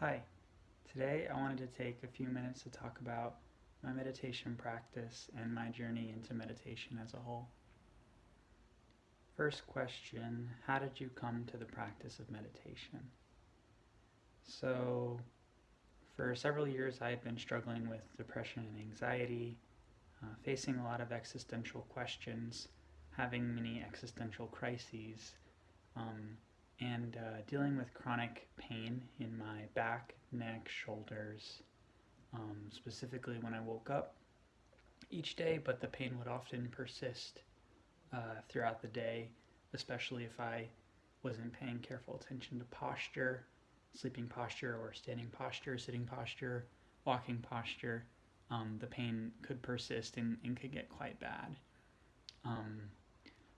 Hi, today I wanted to take a few minutes to talk about my meditation practice and my journey into meditation as a whole. First question How did you come to the practice of meditation? So, for several years, I had been struggling with depression and anxiety, uh, facing a lot of existential questions, having many existential crises. Um, and uh, dealing with chronic pain in my back, neck, shoulders, um, specifically when I woke up each day, but the pain would often persist uh, throughout the day, especially if I wasn't paying careful attention to posture, sleeping posture, or standing posture, sitting posture, walking posture. Um, the pain could persist and, and could get quite bad. Um,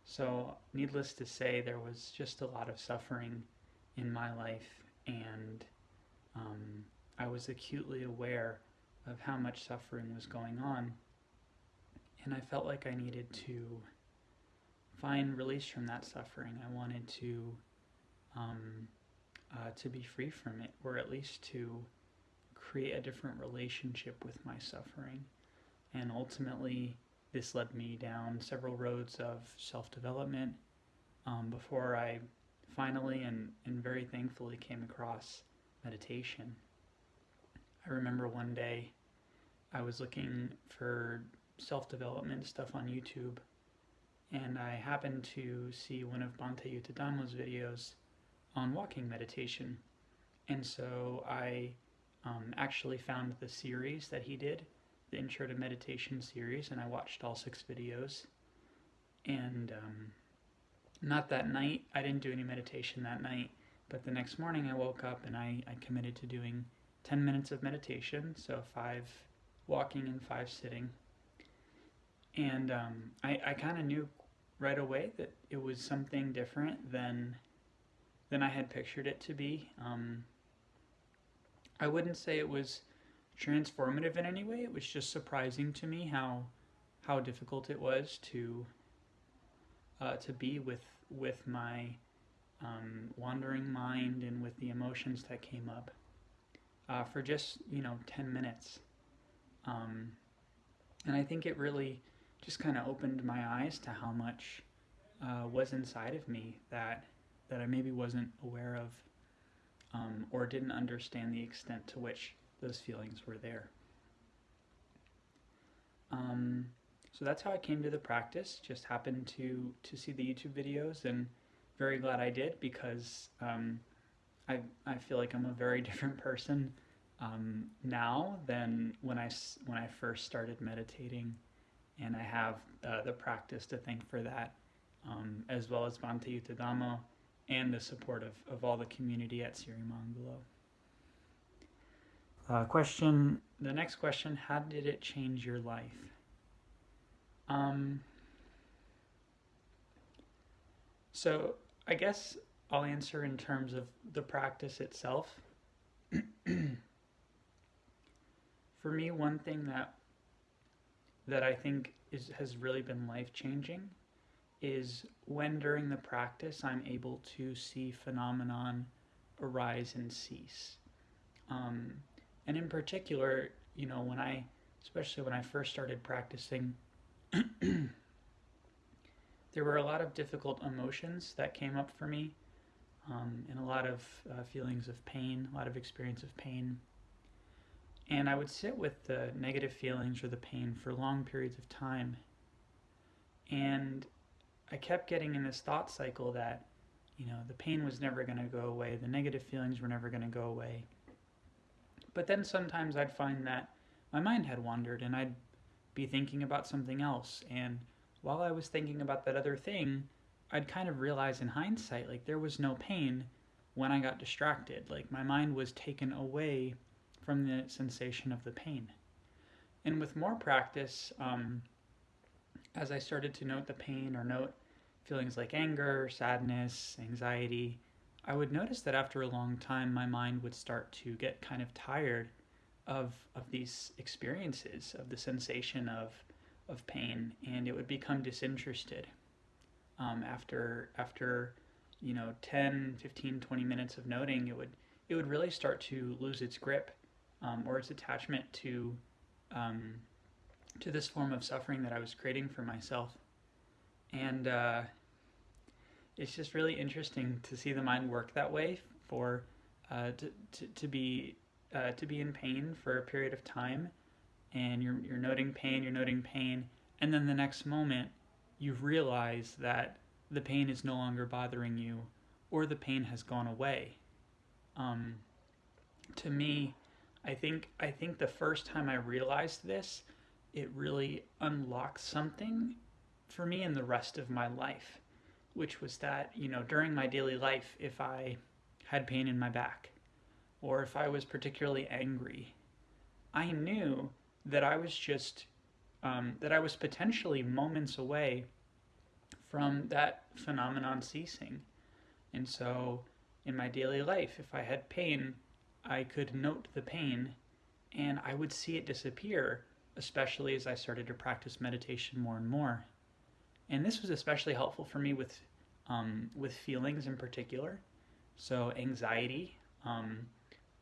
so, needless to say, there was just a lot of suffering in my life, and um, I was acutely aware of how much suffering was going on. And I felt like I needed to find release from that suffering. I wanted to um, uh, to be free from it, or at least to create a different relationship with my suffering. And ultimately, this led me down several roads of self development um, before I finally and, and very thankfully came across meditation. I remember one day I was looking for self development stuff on YouTube and I happened to see one of Bhante Yuttadhammo's videos on walking meditation. And so I um, actually found the series that he did the Intro to Meditation series, and I watched all six videos. And um, not that night, I didn't do any meditation that night, but the next morning I woke up and I, I committed to doing 10 minutes of meditation, so five walking and five sitting. And um, I, I kind of knew right away that it was something different than than I had pictured it to be. Um, I wouldn't say it was transformative in any way. It was just surprising to me how how difficult it was to uh, to be with with my um, wandering mind and with the emotions that came up uh, for just you know 10 minutes um, and i think it really just kind of opened my eyes to how much uh, was inside of me that that i maybe wasn't aware of um, or didn't understand the extent to which those feelings were there. Um, so that's how I came to the practice. Just happened to to see the YouTube videos, and very glad I did because um, I I feel like I'm a very different person um, now than when I when I first started meditating, and I have uh, the practice to thank for that, um, as well as Bhante Yuttadhammo and the support of, of all the community at Siri Sirimangalo. Uh, question, the next question, how did it change your life? Um, so I guess I'll answer in terms of the practice itself. For me, one thing that that I think is has really been life changing is when during the practice I'm able to see phenomenon arise and cease. Um, and in particular, you know, when I, especially when I first started practicing, there were a lot of difficult emotions that came up for me, um, and a lot of uh, feelings of pain, a lot of experience of pain. And I would sit with the negative feelings or the pain for long periods of time. And I kept getting in this thought cycle that, you know, the pain was never going to go away, the negative feelings were never going to go away. But then sometimes I'd find that my mind had wandered and I'd be thinking about something else. And while I was thinking about that other thing, I'd kind of realize in hindsight, like there was no pain when I got distracted. Like my mind was taken away from the sensation of the pain. And with more practice, um, as I started to note the pain or note feelings like anger, sadness, anxiety, I would notice that after a long time, my mind would start to get kind of tired of of these experiences, of the sensation of of pain, and it would become disinterested. Um, after after you know 10 15 20 minutes of noting it would it would really start to lose its grip um, or its attachment to um, to this form of suffering that I was creating for myself. And uh, it's just really interesting to see the mind work that way for uh, to, to, to be uh, to be in pain for a period of time. And you're, you're noting pain, you're noting pain, and then the next moment you realize that the pain is no longer bothering you or the pain has gone away. Um, to me, I think I think the first time I realized this, it really unlocked something for me in the rest of my life, which was that, you know, during my daily life, if I had pain in my back or if I was particularly angry, I knew that I was just um, that I was potentially moments away from that phenomenon ceasing. And so in my daily life, if I had pain, I could note the pain and I would see it disappear, especially as I started to practice meditation more and more. And this was especially helpful for me with um, with feelings in particular. So anxiety, um,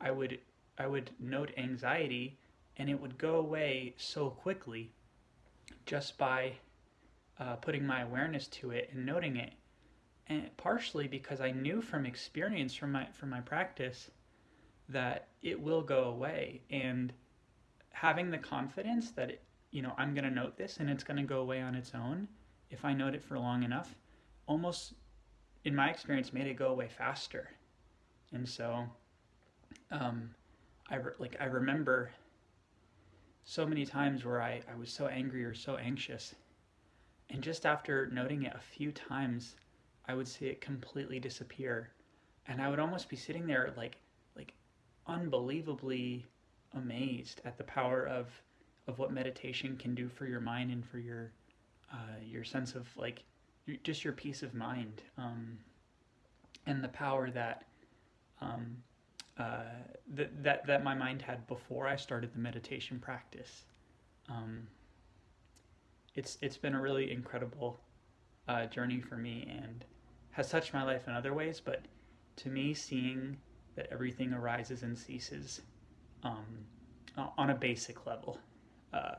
I would I would note anxiety and it would go away so quickly just by uh, putting my awareness to it and noting it and partially because I knew from experience from my from my practice that it will go away and having the confidence that it, you know I'm going to note this and it's going to go away on its own if I note it for long enough almost in my experience made it go away faster and so um, I like I remember so many times where I, I was so angry or so anxious. And just after noting it a few times, I would see it completely disappear. And I would almost be sitting there like like unbelievably amazed at the power of of what meditation can do for your mind and for your uh, your sense of like just your peace of mind um, and the power that um, uh, that, that that my mind had before I started the meditation practice. Um, it's it's been a really incredible uh, journey for me and has touched my life in other ways. But to me, seeing that everything arises and ceases um, on a basic level uh,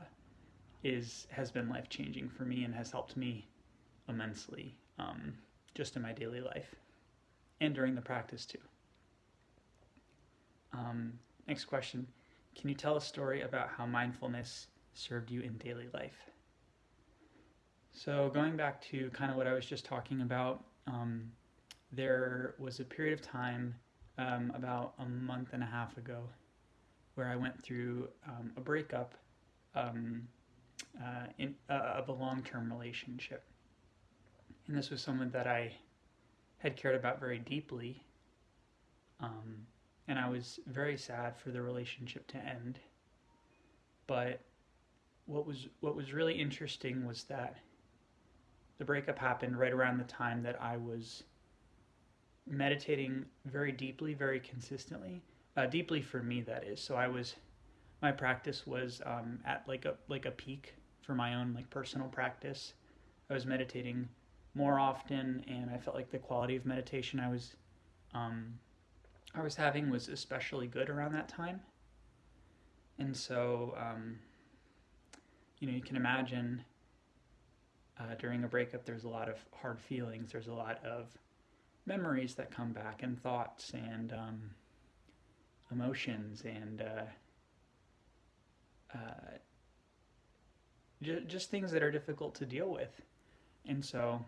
is has been life changing for me and has helped me immensely um, just in my daily life and during the practice too. Um, next question Can you tell a story about how mindfulness served you in daily life? So, going back to kind of what I was just talking about, um, there was a period of time um, about a month and a half ago where I went through um, a breakup um, uh, in, uh, of a long term relationship. And this was someone that I had cared about very deeply. Um, and I was very sad for the relationship to end. But what was what was really interesting was that the breakup happened right around the time that I was meditating very deeply, very consistently, uh, deeply for me that is. So I was, my practice was um, at like a like a peak for my own like personal practice. I was meditating more often, and I felt like the quality of meditation I was um, I was having was especially good around that time. And so, um, you know, you can imagine uh, during a breakup, there's a lot of hard feelings, there's a lot of memories that come back, and thoughts, and um, emotions, and uh, uh, just things that are difficult to deal with. And so,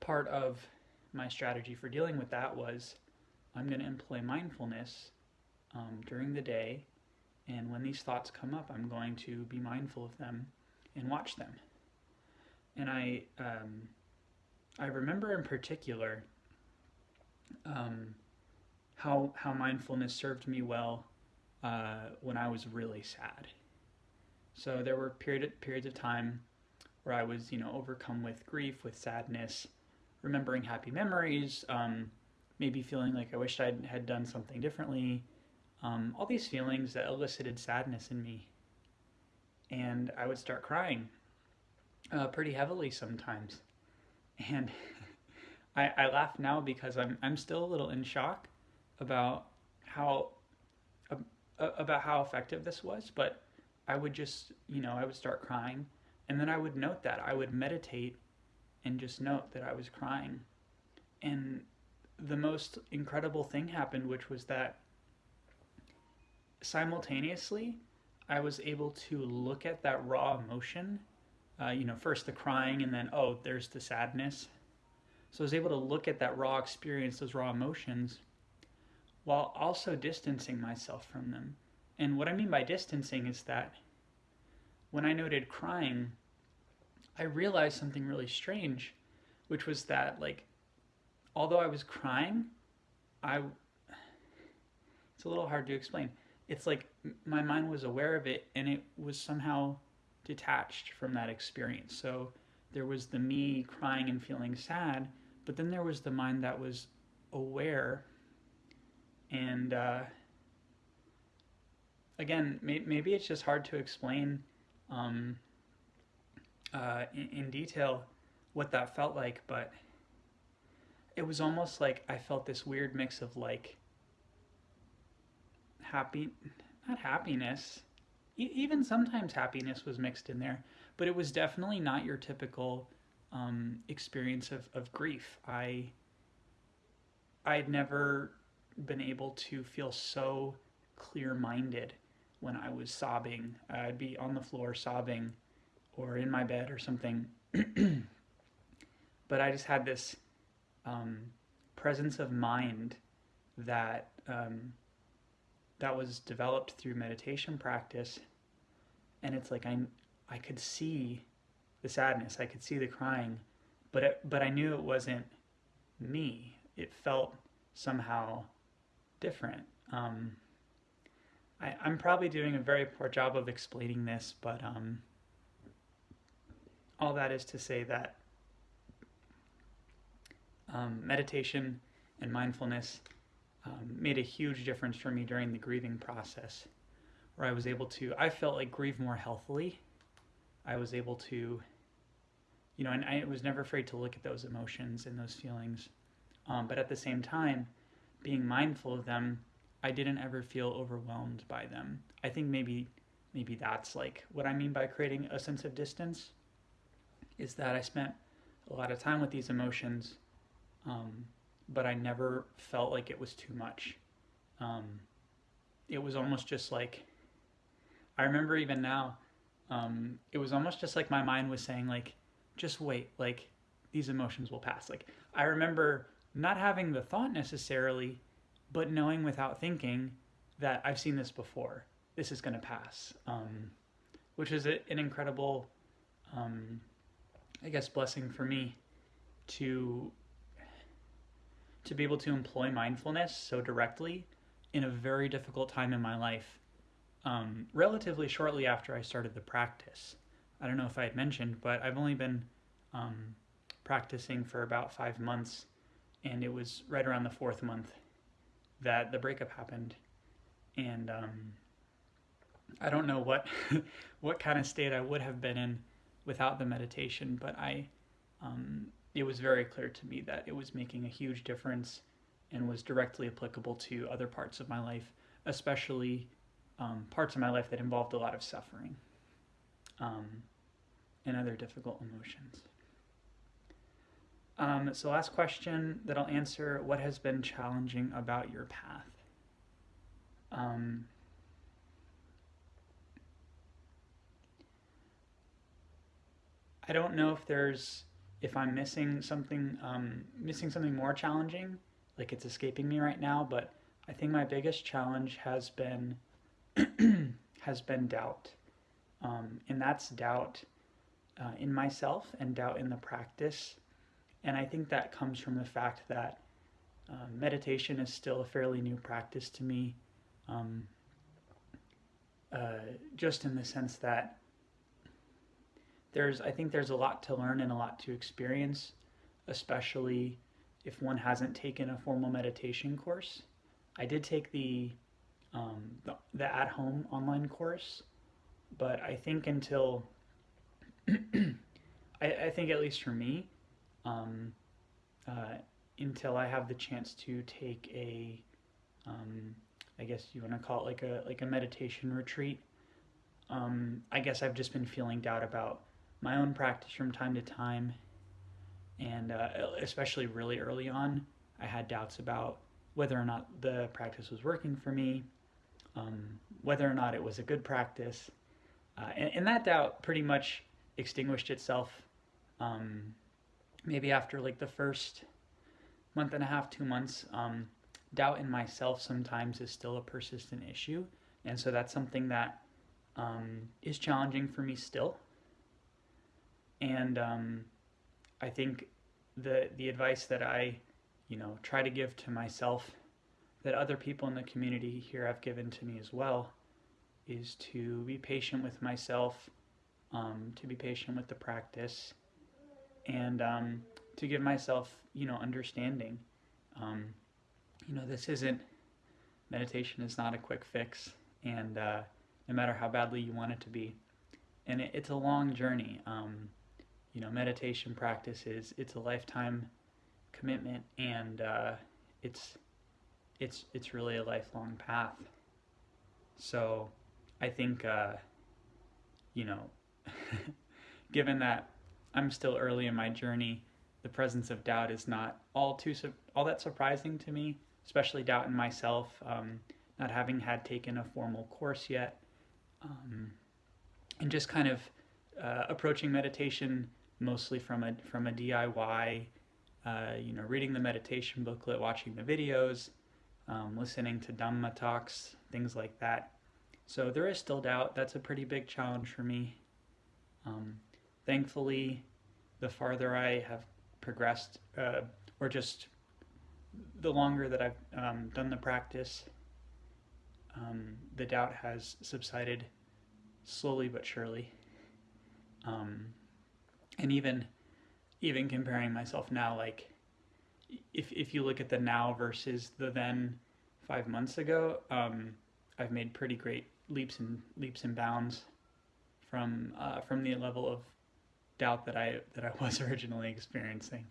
part of my strategy for dealing with that was I'm going to employ mindfulness um, during the day, and when these thoughts come up, I'm going to be mindful of them and watch them. And I, um, I remember in particular um, how how mindfulness served me well uh, when I was really sad. So there were period periods of time where I was, you know, overcome with grief, with sadness, remembering happy memories, um, maybe feeling like I wished I had done something differently. Um, all these feelings that elicited sadness in me. And I would start crying uh, pretty heavily sometimes. And I, I laugh now because I'm, I'm still a little in shock about how about how effective this was, but I would just, you know, I would start crying and then I would note that. I would meditate and just note that I was crying. And the most incredible thing happened, which was that simultaneously, I was able to look at that raw emotion. Uh, you know, first the crying, and then, oh, there's the sadness. So I was able to look at that raw experience, those raw emotions, while also distancing myself from them. And what I mean by distancing is that when I noted crying, I realized something really strange, which was that, like, although I was crying, I. It's a little hard to explain. It's like my mind was aware of it and it was somehow detached from that experience. So there was the me crying and feeling sad, but then there was the mind that was aware and uh, again, may- maybe it's just hard to explain um, uh, in-, in detail what that felt like, but it was almost like I felt this weird mix of like happy, not happiness, even sometimes happiness was mixed in there, but it was definitely not your typical um, experience of, of grief. I I'd never been able to feel so clear minded when I was sobbing. I'd be on the floor sobbing or in my bed or something. but I just had this um, presence of mind that um, that was developed through meditation practice, and it's like I I could see the sadness, I could see the crying, but it, but I knew it wasn't me. It felt somehow different. Um, I, am probably doing a very poor job of explaining this, but um, all that is to say that um, meditation and mindfulness um, made a huge difference for me during the grieving process, where I was able to, I felt like grieve more healthily. I was able to, you know, and I was never afraid to look at those emotions and those feelings. Um, but at the same time, being mindful of them, I didn't ever feel overwhelmed by them. I think maybe maybe that's like what I mean by creating a sense of distance is that I spent a lot of time with these emotions, um, but I never felt like it was too much. Um, it was almost just like I remember even now, um, it was almost just like my mind was saying like, just wait, like these emotions will pass. Like I remember not having the thought necessarily, but knowing without thinking that I've seen this before. This is going to pass, um, which is a, an incredible, um, I guess, blessing for me to to be able to employ mindfulness so directly in a very difficult time in my life. Um, relatively shortly after I started the practice, I don't know if I had mentioned, but I've only been um, practicing for about five months and it was right around the fourth month that the breakup happened. And um, i don't know what what kind of state i would have been in without the meditation but i um, it was very clear to me that it was making a huge difference and was directly applicable to other parts of my life especially um, parts of my life that involved a lot of suffering um, and other difficult emotions um, so, last question that I'll answer What has been challenging about your path? Um, I don't know if there's if I'm missing something um, missing something more challenging, like it's escaping me right now. But I think my biggest challenge has been has been doubt, um, and that's doubt uh, in myself and doubt in the practice and I think that comes from the fact that um, meditation is still a fairly new practice to me, um, uh, just in the sense that there's, I think there's a lot to learn and a lot to experience, especially if one hasn't taken a formal meditation course. I did take the, um, the, the at home online course, but I think until, I, I think at least for me, um, uh, until I have the chance to take a um, I guess you want to call it like a like a meditation retreat. Um, I guess I've just been feeling doubt about my own practice from time to time, and uh, especially really early on, I had doubts about whether or not the practice was working for me, um, whether or not it was a good practice, uh, and, and, that doubt pretty much extinguished itself. Maybe after like the first month and a half, two months, um, doubt in myself sometimes is still a persistent issue. And so that's something that um, is challenging for me still. And um, I think the the advice that I, you know, try to give to myself, that other people in the community here have given to me as well, is to be patient with myself, um, to be patient with the practice, and um, to give myself, you know, understanding. Um, you know, this isn't meditation is not a quick fix, and uh, no matter how badly you want it to be, and it, it's a long journey. Um, you know, meditation practice is it's a lifetime commitment, and uh, it's it's it's really a lifelong path. So, I think uh, you know, given that I'm still early in my journey, the presence of doubt is not all too all that surprising to me, especially doubt in myself, um, not having had taken a formal course yet, um, and just kind of uh, approaching meditation mostly from a from a DIY, uh, you know, reading the meditation booklet, watching the videos, um, listening to Dhamma talks, things like that. So there is still doubt. That's a pretty big challenge for me. Um, thankfully, the farther I have progressed, uh, or just the longer that I've um, done the practice, um, the doubt has subsided slowly but surely. Um, and even even comparing myself now, like if if you look at the now versus the then five months ago, um, I've made pretty great leaps and leaps and bounds from uh, from the level of doubt that I that I was originally experiencing.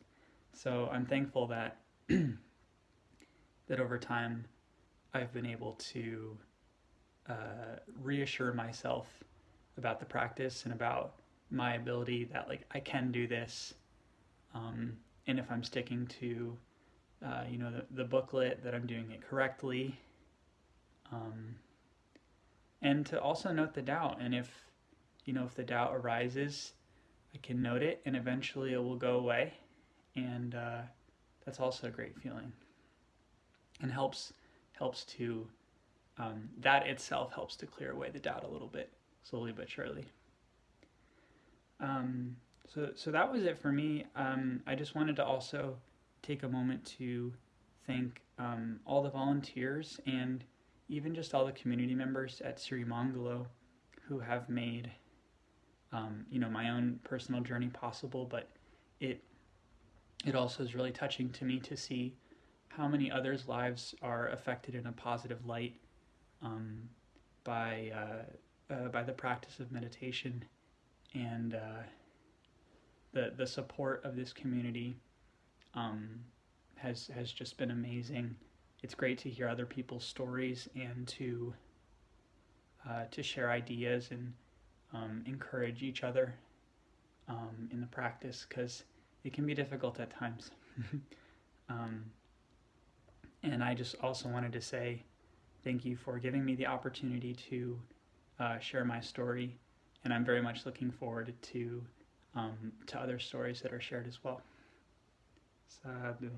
So I'm thankful that that over time I've been able to uh, reassure myself about the practice and about my ability that like I can do this, um, and if I'm sticking to uh, you know the, the booklet that I'm doing it correctly, um, and to also note the doubt and if you know if the doubt arises I can note it and eventually it will go away. And uh, that's also a great feeling. And helps helps to um, that itself helps to clear away the doubt a little bit, slowly but surely. Um, so so that was it for me. Um, I just wanted to also take a moment to thank um, all the volunteers and even just all the community members at Sirimangalo who have made um, you know my own personal journey possible, but it it also is really touching to me to see how many others' lives are affected in a positive light um, by uh, uh, by the practice of meditation and uh, the the support of this community um, has has just been amazing. It's great to hear other people's stories and to uh, to share ideas and um, encourage each other um, in the practice because it can be difficult at times. um, and I just also wanted to say thank you for giving me the opportunity to uh, share my story, and I'm very much looking forward to um, to other stories that are shared as well. Sadhu.